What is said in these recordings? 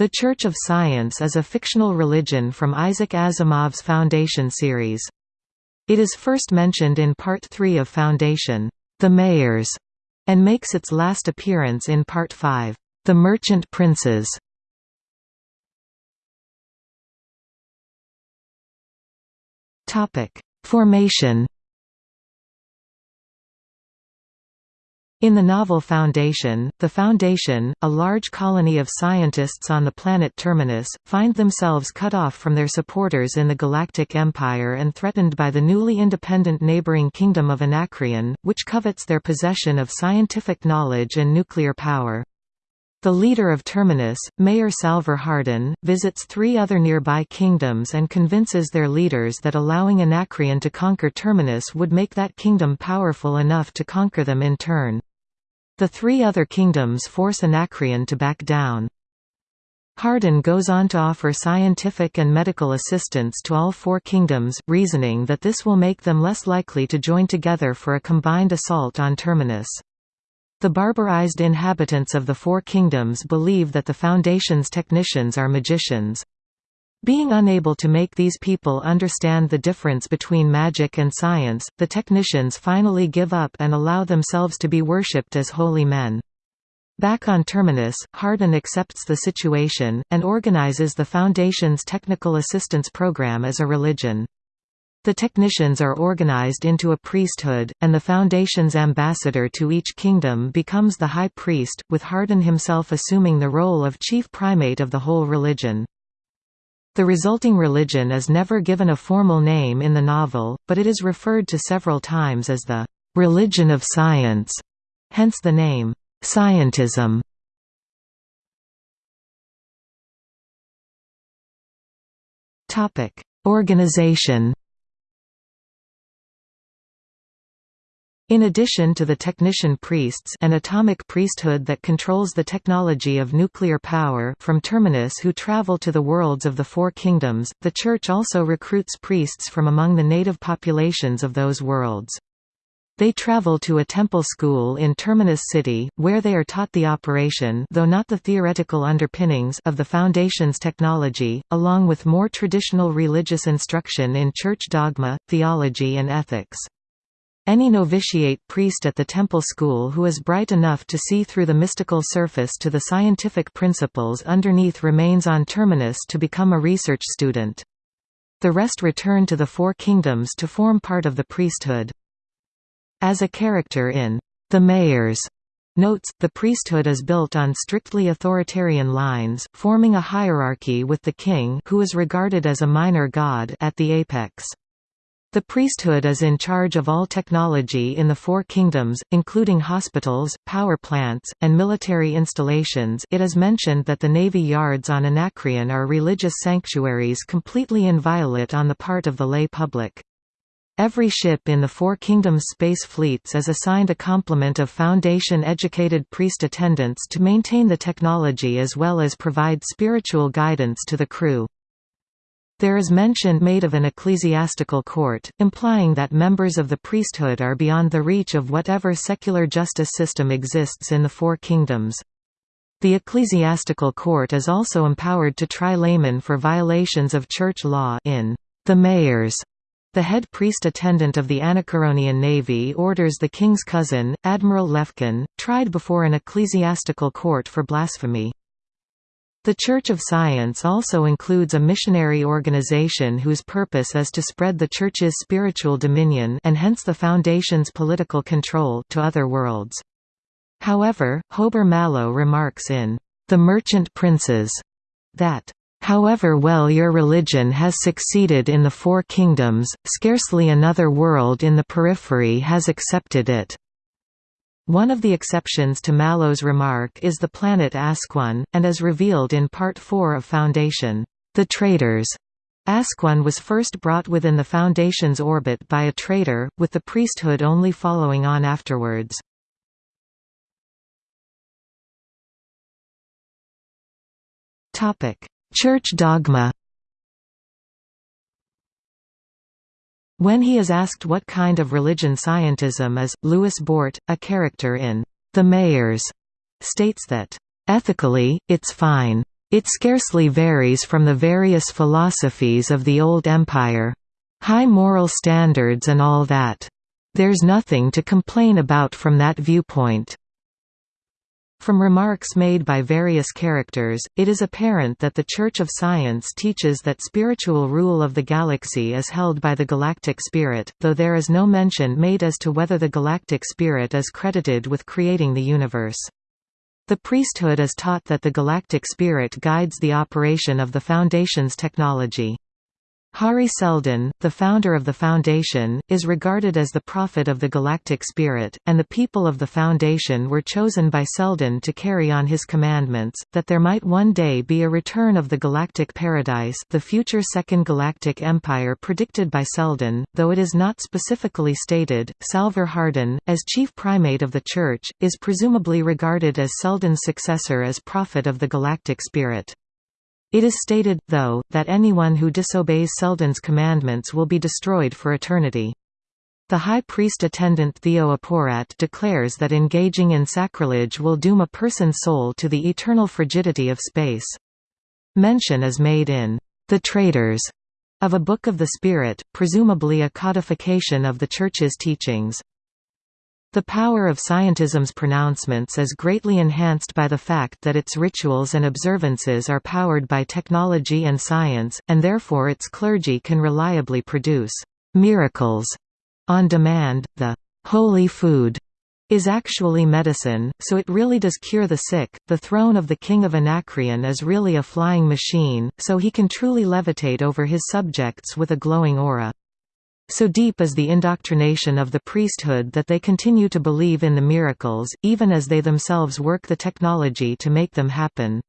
The Church of Science is a fictional religion from Isaac Asimov's Foundation series. It is first mentioned in Part 3 of Foundation, The Mayors, and makes its last appearance in Part 5, The Merchant Princes. Formation In the novel Foundation, the Foundation, a large colony of scientists on the planet Terminus, find themselves cut off from their supporters in the Galactic Empire and threatened by the newly independent neighboring kingdom of Anacreon, which covets their possession of scientific knowledge and nuclear power. The leader of Terminus, Mayor Salvor Hardin, visits three other nearby kingdoms and convinces their leaders that allowing Anacreon to conquer Terminus would make that kingdom powerful enough to conquer them in turn. The three other kingdoms force Anacreon to back down. Hardin goes on to offer scientific and medical assistance to all four kingdoms, reasoning that this will make them less likely to join together for a combined assault on Terminus. The barbarized inhabitants of the Four Kingdoms believe that the Foundation's technicians are magicians. Being unable to make these people understand the difference between magic and science, the technicians finally give up and allow themselves to be worshipped as holy men. Back on Terminus, Hardin accepts the situation, and organizes the Foundation's Technical Assistance Program as a religion. The technicians are organized into a priesthood, and the Foundation's ambassador to each kingdom becomes the High Priest, with Hardin himself assuming the role of chief primate of the whole religion. The resulting religion is never given a formal name in the novel, but it is referred to several times as the «religion of science», hence the name «scientism». Organization In addition to the technician priests an atomic priesthood that controls the technology of nuclear power from Terminus who travel to the worlds of the Four Kingdoms, the Church also recruits priests from among the native populations of those worlds. They travel to a temple school in Terminus City, where they are taught the operation though not the theoretical underpinnings of the Foundation's technology, along with more traditional religious instruction in church dogma, theology and ethics. Any novitiate priest at the temple school who is bright enough to see through the mystical surface to the scientific principles underneath remains on terminus to become a research student. The rest return to the Four Kingdoms to form part of the priesthood. As a character in The Mayors notes, the priesthood is built on strictly authoritarian lines, forming a hierarchy with the king who is regarded as a minor god at the apex. The priesthood is in charge of all technology in the Four Kingdoms, including hospitals, power plants, and military installations it is mentioned that the navy yards on Anacreon are religious sanctuaries completely inviolate on the part of the lay public. Every ship in the Four Kingdoms space fleets is assigned a complement of Foundation-educated priest attendants to maintain the technology as well as provide spiritual guidance to the crew. There is mention made of an ecclesiastical court, implying that members of the priesthood are beyond the reach of whatever secular justice system exists in the Four Kingdoms. The ecclesiastical court is also empowered to try laymen for violations of church law in the mayors. The head priest attendant of the Anacreonian Navy orders the king's cousin, Admiral Lefkin, tried before an ecclesiastical court for blasphemy. The Church of Science also includes a missionary organization whose purpose is to spread the Church's spiritual dominion and hence the Foundation's political control to other worlds. However, Hober Mallow remarks in The Merchant Princes that However well your religion has succeeded in the Four Kingdoms, scarcely another world in the periphery has accepted it. One of the exceptions to Mallow's remark is the planet Askone, and as revealed in Part 4 of Foundation, The Traders. Askone was first brought within the Foundation's orbit by a traitor, with the priesthood only following on afterwards. Church dogma When he is asked what kind of religion scientism is, Lewis Bort, a character in The Mayors, states that, "...ethically, it's fine. It scarcely varies from the various philosophies of the old empire. High moral standards and all that. There's nothing to complain about from that viewpoint. From remarks made by various characters, it is apparent that the Church of Science teaches that spiritual rule of the galaxy is held by the galactic spirit, though there is no mention made as to whether the galactic spirit is credited with creating the universe. The priesthood is taught that the galactic spirit guides the operation of the Foundation's technology. Hari Seldon, the founder of the Foundation, is regarded as the prophet of the Galactic Spirit, and the people of the Foundation were chosen by Seldon to carry on his commandments, that there might one day be a return of the Galactic Paradise the future Second Galactic Empire predicted by Seldon, though it is not specifically stated. Salvor Hardin, as chief primate of the Church, is presumably regarded as Seldon's successor as prophet of the Galactic Spirit. It is stated, though, that anyone who disobeys Seldon's commandments will be destroyed for eternity. The high priest attendant Theo Aporat declares that engaging in sacrilege will doom a person's soul to the eternal frigidity of space. Mention is made in The Traders of a Book of the Spirit, presumably a codification of the Church's teachings. The power of scientism's pronouncements is greatly enhanced by the fact that its rituals and observances are powered by technology and science, and therefore its clergy can reliably produce miracles on demand. The holy food is actually medicine, so it really does cure the sick. The throne of the king of Anacreon is really a flying machine, so he can truly levitate over his subjects with a glowing aura. So deep is the indoctrination of the priesthood that they continue to believe in the miracles, even as they themselves work the technology to make them happen.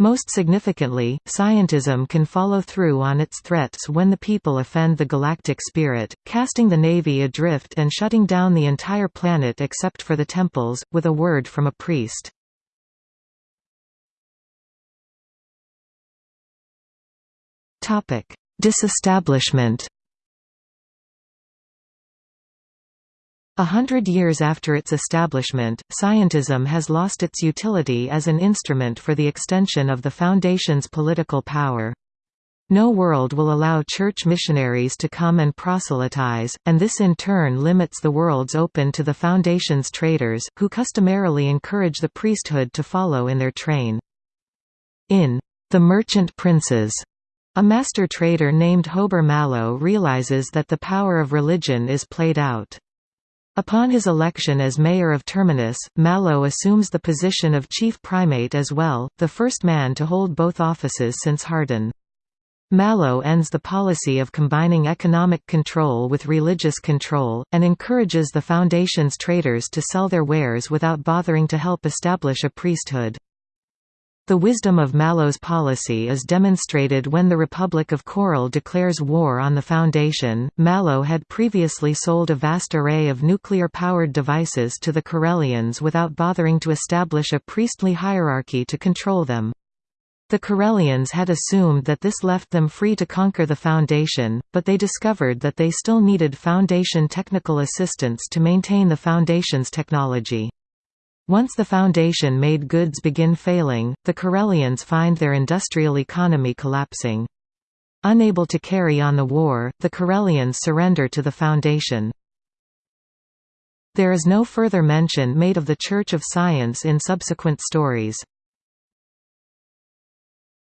Most significantly, scientism can follow through on its threats when the people offend the galactic spirit, casting the Navy adrift and shutting down the entire planet except for the temples, with a word from a priest. Disestablishment A hundred years after its establishment, scientism has lost its utility as an instrument for the extension of the Foundation's political power. No world will allow church missionaries to come and proselytize, and this in turn limits the worlds open to the Foundation's traders, who customarily encourage the priesthood to follow in their train. In The Merchant Princes, a master trader named Hober Mallow realizes that the power of religion is played out. Upon his election as mayor of Terminus, Mallow assumes the position of chief primate as well, the first man to hold both offices since Hardin. Mallow ends the policy of combining economic control with religious control, and encourages the Foundation's traders to sell their wares without bothering to help establish a priesthood. The wisdom of Mallow's policy is demonstrated when the Republic of Korell declares war on the Foundation. Mallow had previously sold a vast array of nuclear powered devices to the Korellians without bothering to establish a priestly hierarchy to control them. The Korellians had assumed that this left them free to conquer the Foundation, but they discovered that they still needed Foundation technical assistance to maintain the Foundation's technology. Once the foundation made goods begin failing, the Korellians find their industrial economy collapsing. Unable to carry on the war, the Korellians surrender to the foundation. There is no further mention made of the Church of Science in subsequent stories.